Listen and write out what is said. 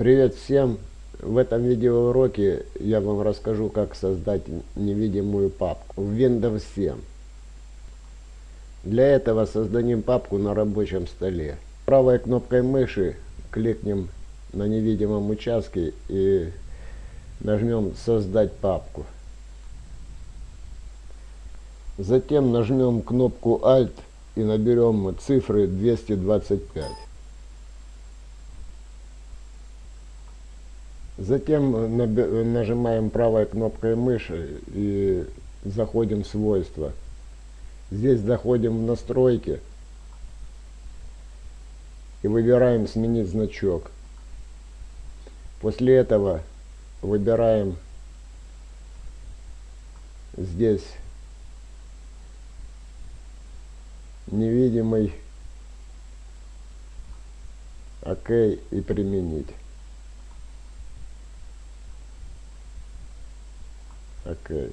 Привет всем! В этом видеоуроке я вам расскажу, как создать невидимую папку в Windows 7. Для этого создадим папку на рабочем столе. Правой кнопкой мыши кликнем на невидимом участке и нажмем «Создать папку». Затем нажмем кнопку Alt и наберем цифры 225. Затем нажимаем правой кнопкой мыши и заходим в свойства. Здесь заходим в настройки и выбираем сменить значок. После этого выбираем здесь невидимый ОК и применить. Okay